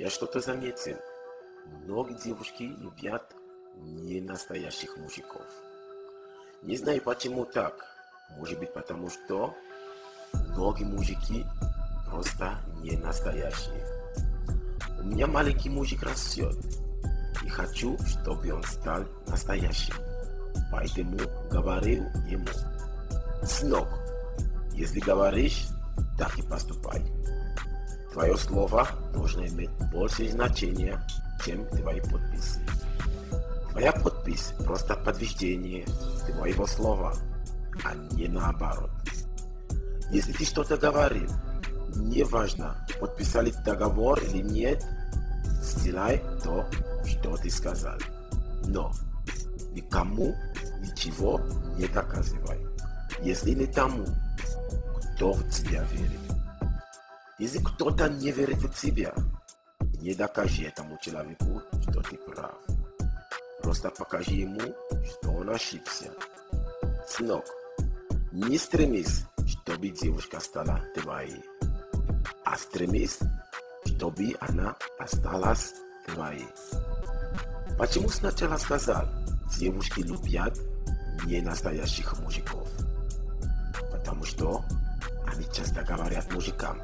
Я что-то заметил. Многие девушки любят не настоящих мужиков. Не знаю почему так. Может быть потому что многие мужики просто не настоящие. У меня маленький мужик растет. И хочу, чтобы он стал настоящим. Поэтому говорил ему. Сынок, если говоришь, так и поступай. Твое слово должно иметь больше значения, чем твои подписи. Твоя подпись – просто подтверждение твоего слова, а не наоборот. Если ты что-то говорил, неважно, подписали договор или нет, сделай то, что ты сказал. Но никому ничего не доказывай, если не тому, кто в тебя верит. Если кто-то не верит в тебя, не докажи этому человеку, что ты прав. Просто покажи ему, что он ошибся. Сынок, не стремись, чтобы девушка стала твоей, а стремись, чтобы она осталась твоей. Почему сначала сказал, девушки любят не настоящих мужиков? Потому что они часто говорят мужикам,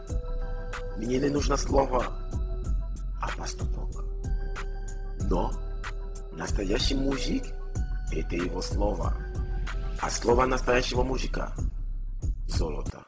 мне не нужно слово, а поступок. Но настоящий мужик – это его слово. А слово настоящего мужика – золото.